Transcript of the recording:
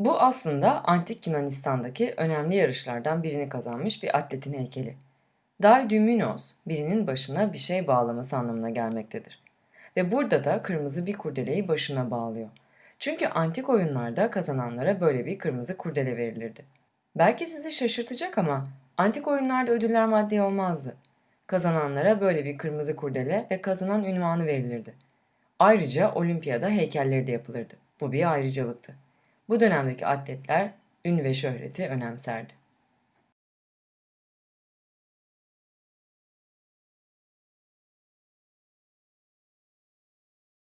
Bu aslında antik Yunanistan'daki önemli yarışlardan birini kazanmış bir atletin heykeli. Daidymynos, birinin başına bir şey bağlaması anlamına gelmektedir. Ve burada da kırmızı bir kurdeleyi başına bağlıyor. Çünkü antik oyunlarda kazananlara böyle bir kırmızı kurdele verilirdi. Belki sizi şaşırtacak ama antik oyunlarda ödüller maddi olmazdı. Kazananlara böyle bir kırmızı kurdele ve kazanan ünvanı verilirdi. Ayrıca olimpiyada heykelleri de yapılırdı. Bu bir ayrıcalıktı. Bu dönemdeki atletler ün ve şöhreti önemserdi.